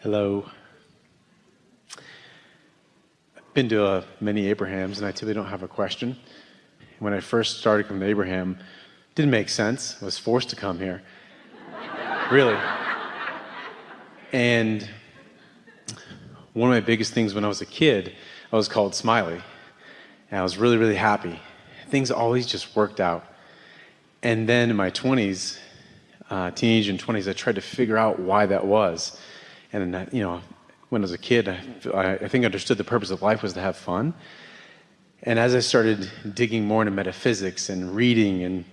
Hello. I've been to uh, many Abrahams, and I typically don't have a question. When I first started coming to Abraham, didn't make sense. I was forced to come here. really. And one of my biggest things when I was a kid, I was called Smiley. And I was really, really happy. Things always just worked out. And then in my 20s, uh, teenage and 20s, I tried to figure out why that was. And, you know, when I was a kid, I, I think I understood the purpose of life was to have fun. And as I started digging more into metaphysics and reading, and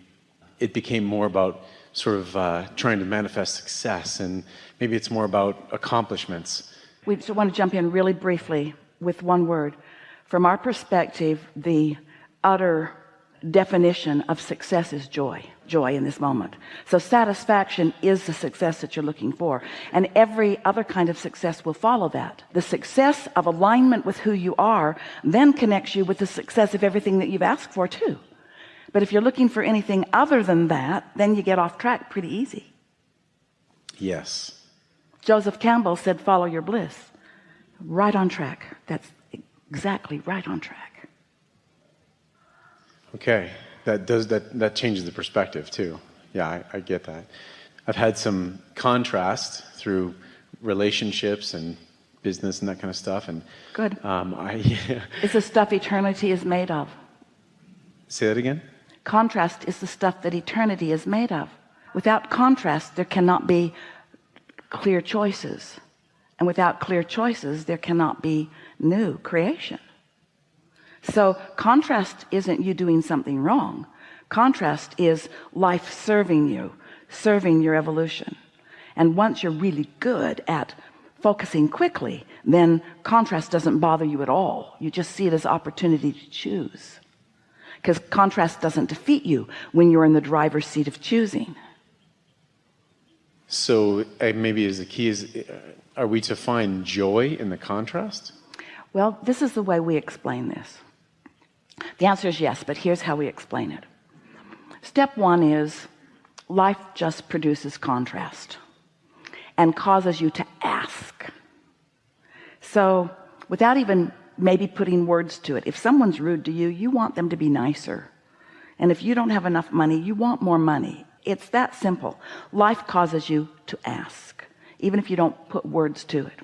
it became more about sort of uh, trying to manifest success, and maybe it's more about accomplishments. We just want to jump in really briefly with one word. From our perspective, the utter definition of success is joy joy in this moment. So satisfaction is the success that you're looking for. And every other kind of success will follow that. The success of alignment with who you are then connects you with the success of everything that you've asked for too. But if you're looking for anything other than that then you get off track pretty easy. Yes. Joseph Campbell said follow your bliss. Right on track. That's exactly right on track okay. That does that that changes the perspective too. Yeah I, I get that. I've had some contrast through relationships and business and that kind of stuff and good. um, I yeah. it's the stuff eternity is made of? Say that again? Contrast is the stuff that eternity is made of. Without contrast there cannot be clear choices. And without clear choices there cannot be new creation so contrast isn't you doing something wrong. Contrast is life serving you serving your evolution. And once you're really good at focusing quickly then contrast doesn't bother you at all. You just see it as opportunity to choose. Because contrast doesn't defeat you when you're in the driver's seat of choosing. So uh, maybe as the key is uh, are we to find joy in the contrast? Well this is the way we explain this the answer is yes but here's how we explain it. Step one is life just produces contrast and causes you to ask. So without even maybe putting words to it if someone's rude to you you want them to be nicer. And if you don't have enough money you want more money. It's that simple. Life causes you to ask even if you don't put words to it.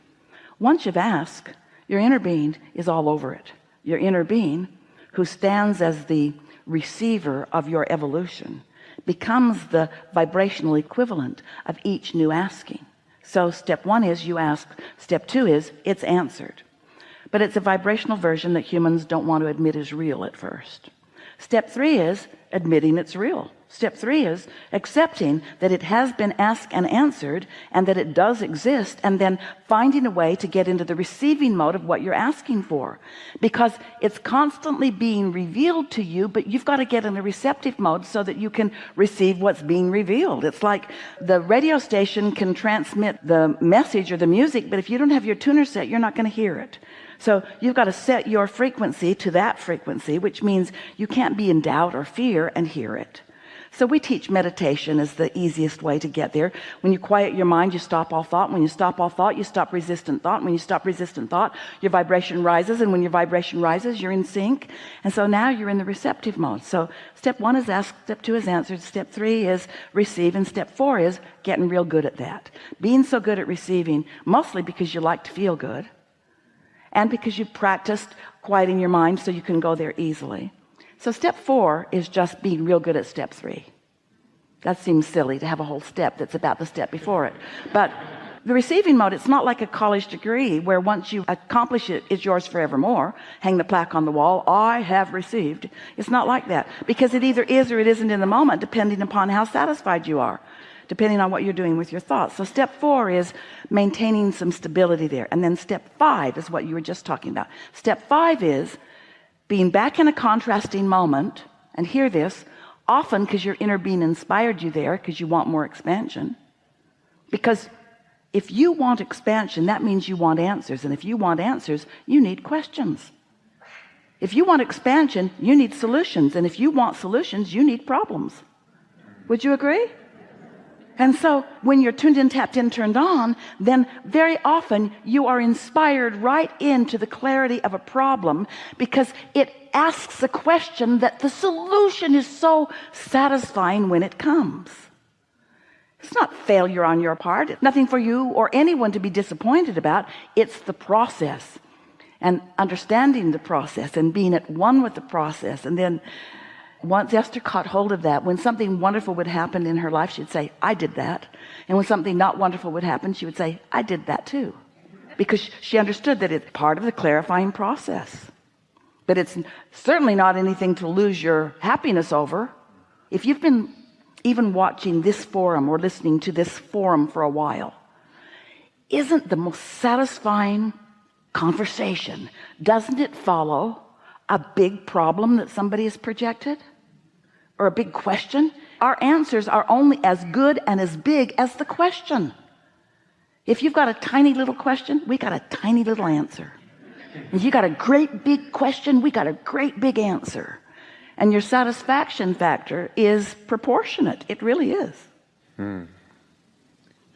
Once you've asked your inner being is all over it. Your inner being who stands as the receiver of your evolution becomes the vibrational equivalent of each new asking. So step one is you ask step two is it's answered. But it's a vibrational version that humans don't want to admit is real at first. Step three is admitting it's real step three is accepting that it has been asked and answered and that it does exist and then finding a way to get into the receiving mode of what you're asking for. Because it's constantly being revealed to you but you've got to get in the receptive mode so that you can receive what's being revealed. It's like the radio station can transmit the message or the music but if you don't have your tuner set you're not going to hear it. So you've got to set your frequency to that frequency which means you can't be in doubt or fear and hear it so we teach meditation as the easiest way to get there. When you quiet your mind you stop all thought. When you stop all thought you stop resistant thought. When you stop resistant thought your vibration rises. And when your vibration rises you're in sync. And so now you're in the receptive mode. So step one is ask step two is answered step three is receive and step four is getting real good at that. Being so good at receiving mostly because you like to feel good and because you've practiced quieting your mind so you can go there easily so step four is just being real good at step three. That seems silly to have a whole step that's about the step before it. But the receiving mode it's not like a college degree where once you accomplish it it's yours forevermore. Hang the plaque on the wall. I have received. It's not like that because it either is or it isn't in the moment depending upon how satisfied you are depending on what you're doing with your thoughts. So step four is maintaining some stability there. And then step five is what you were just talking about. Step five is being back in a contrasting moment and hear this often because your inner being inspired you there because you want more expansion. Because if you want expansion that means you want answers and if you want answers you need questions. If you want expansion you need solutions and if you want solutions you need problems. Would you agree and so when you're tuned in tapped in turned on then very often you are inspired right into the clarity of a problem because it asks a question that the solution is so satisfying when it comes. It's not failure on your part. It's nothing for you or anyone to be disappointed about. It's the process and understanding the process and being at one with the process and then once Esther caught hold of that. When something wonderful would happen in her life she'd say I did that. And when something not wonderful would happen she would say I did that too. Because she understood that it's part of the clarifying process. But it's certainly not anything to lose your happiness over. If you've been even watching this forum or listening to this forum for a while isn't the most satisfying conversation doesn't it follow a big problem that somebody has projected or a big question our answers are only as good and as big as the question. If you've got a tiny little question we got a tiny little answer. If you got a great big question we got a great big answer. And your satisfaction factor is proportionate. It really is. Hmm.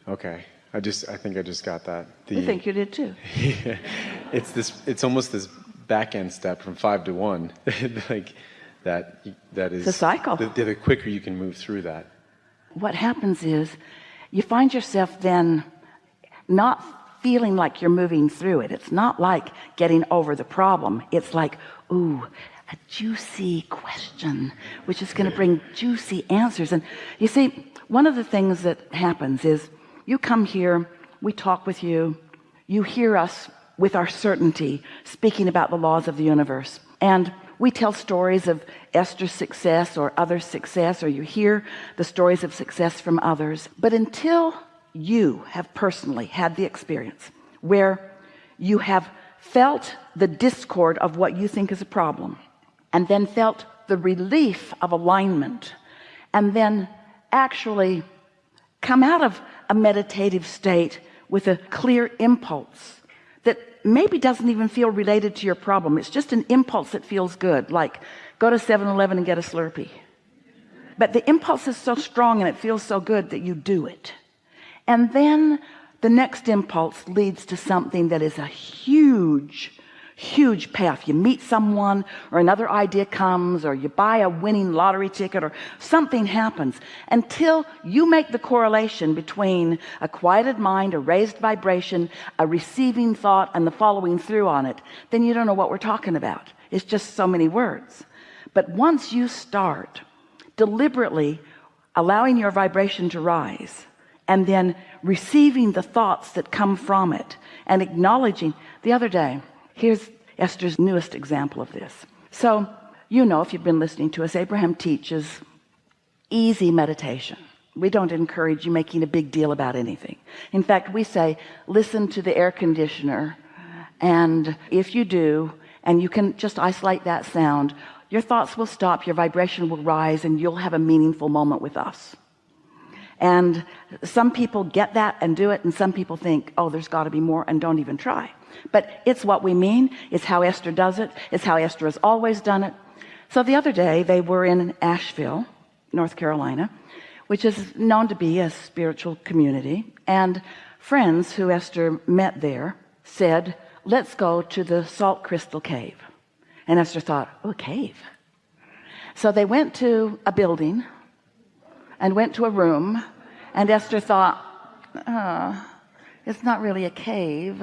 okay. I just I think I just got that. The, I think you did too. It's this it's almost this back end step from five to one. Like that that is the cycle. the, the quicker you can move through that. What happens is you find yourself then not feeling like you're moving through it. It's not like getting over the problem. It's like ooh a juicy question which is going to bring juicy answers. And you see one of the things that happens is you come here we talk with you you hear us with our certainty speaking about the laws of the universe. And we tell stories of Esther's success or other success or you hear the stories of success from others. But until you have personally had the experience where you have felt the discord of what you think is a problem and then felt the relief of alignment and then actually come out of a meditative state with a clear impulse that maybe doesn't even feel related to your problem. It's just an impulse that feels good like go to 7-eleven and get a slurpee. But the impulse is so strong and it feels so good that you do it. And then the next impulse leads to something that is a huge huge payoff. You meet someone or another idea comes or you buy a winning lottery ticket or something happens. Until you make the correlation between a quieted mind a raised vibration a receiving thought and the following through on it then you don't know what we're talking about. It's just so many words. But once you start deliberately allowing your vibration to rise and then receiving the thoughts that come from it and acknowledging the other day here's Esther's newest example of this. So you know if you've been listening to us Abraham teaches easy meditation. We don't encourage you making a big deal about anything. In fact we say listen to the air conditioner and if you do and you can just isolate that sound your thoughts will stop your vibration will rise and you'll have a meaningful moment with us and some people get that and do it and some people think oh there's got to be more and don't even try. But it's what we mean it's how Esther does it it's how Esther has always done it. So the other day they were in Asheville North Carolina which is known to be a spiritual community and friends who Esther met there said let's go to the salt crystal cave. And Esther thought oh a cave? So they went to a building and went to a room and Esther thought oh, it's not really a cave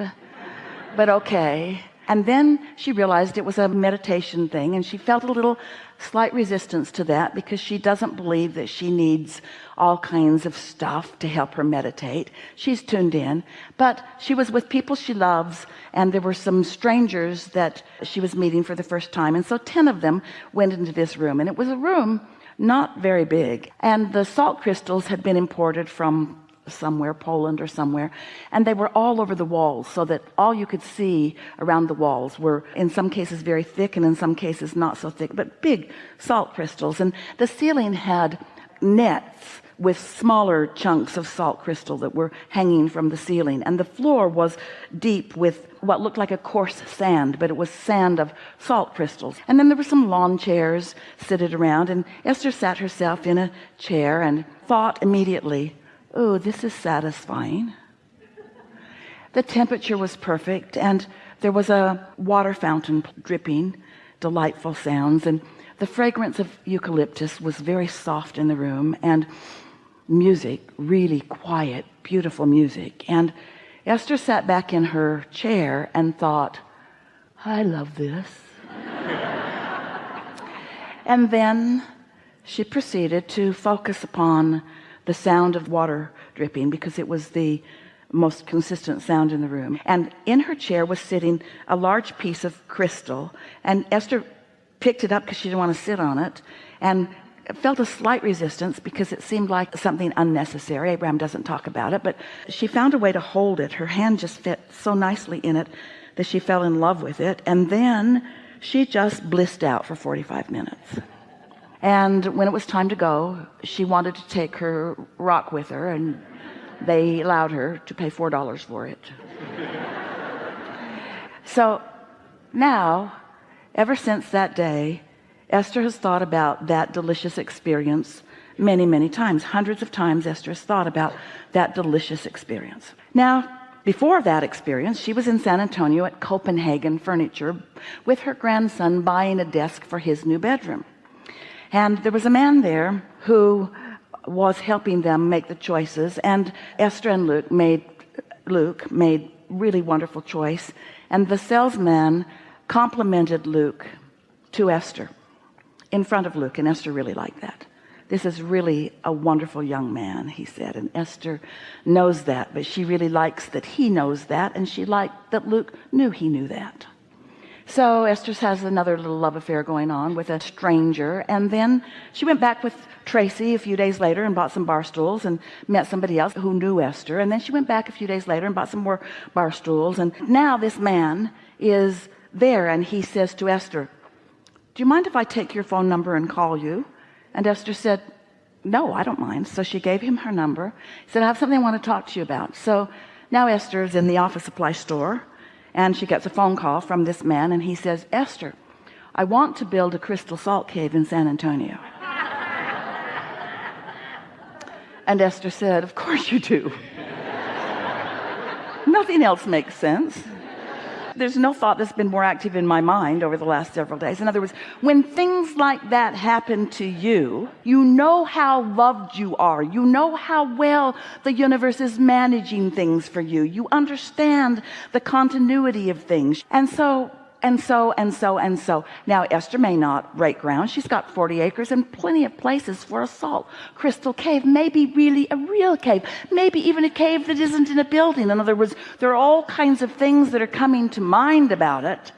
but okay. And then she realized it was a meditation thing and she felt a little slight resistance to that because she doesn't believe that she needs all kinds of stuff to help her meditate. She's tuned in but she was with people she loves and there were some strangers that she was meeting for the first time and so 10 of them went into this room and it was a room not very big. And the salt crystals had been imported from somewhere Poland or somewhere and they were all over the walls so that all you could see around the walls were in some cases very thick and in some cases not so thick but big salt crystals. And the ceiling had nets with smaller chunks of salt crystal that were hanging from the ceiling. And the floor was deep with what looked like a coarse sand but it was sand of salt crystals. And then there were some lawn chairs seated around and Esther sat herself in a chair and thought immediately oh this is satisfying. The temperature was perfect and there was a water fountain dripping delightful sounds and the fragrance of eucalyptus was very soft in the room and music really quiet beautiful music. And Esther sat back in her chair and thought I love this. And then she proceeded to focus upon the sound of water dripping because it was the most consistent sound in the room. And in her chair was sitting a large piece of crystal. And Esther picked it up because she didn't want to sit on it. And felt a slight resistance because it seemed like something unnecessary. Abraham doesn't talk about it but she found a way to hold it. Her hand just fit so nicely in it that she fell in love with it and then she just blissed out for 45 minutes. And when it was time to go she wanted to take her rock with her and they allowed her to pay four dollars for it. So now ever since that day Esther has thought about that delicious experience many many times hundreds of times Esther has thought about that delicious experience. Now before that experience she was in San Antonio at Copenhagen furniture with her grandson buying a desk for his new bedroom. And there was a man there who was helping them make the choices and Esther and Luke made Luke made really wonderful choice and the salesman complimented Luke to Esther in front of Luke and Esther really liked that. This is really a wonderful young man he said and Esther knows that but she really likes that he knows that and she liked that Luke knew he knew that. So Esther has another little love affair going on with a stranger and then she went back with Tracy a few days later and bought some bar stools and met somebody else who knew Esther and then she went back a few days later and bought some more bar stools and now this man is there and he says to Esther do you mind if I take your phone number and call you? And Esther said no I don't mind. So she gave him her number he said I have something I want to talk to you about. So now Esther is in the office supply store and she gets a phone call from this man and he says Esther I want to build a crystal salt cave in San Antonio. And Esther said of course you do. Nothing else makes sense there's no thought that's been more active in my mind over the last several days. In other words when things like that happen to you you know how loved you are. You know how well the universe is managing things for you. You understand the continuity of things. And so and so and so and so. Now Esther may not break ground. She's got 40 acres and plenty of places for a salt crystal cave maybe really a real cave maybe even a cave that isn't in a building. In other words there are all kinds of things that are coming to mind about it.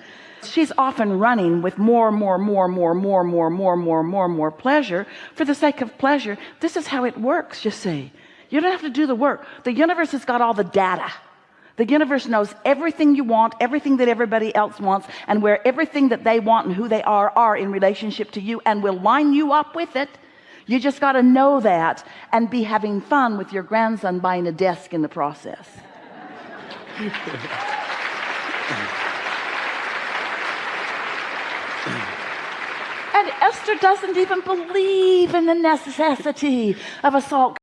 She's often running with more more more more more more more more more more pleasure for the sake of pleasure. This is how it works you see. You don't have to do the work. The universe has got all the data the universe knows everything you want, everything that everybody else wants, and where everything that they want and who they are are in relationship to you and will line you up with it. You just got to know that and be having fun with your grandson buying a desk in the process. and Esther doesn't even believe in the necessity of a salt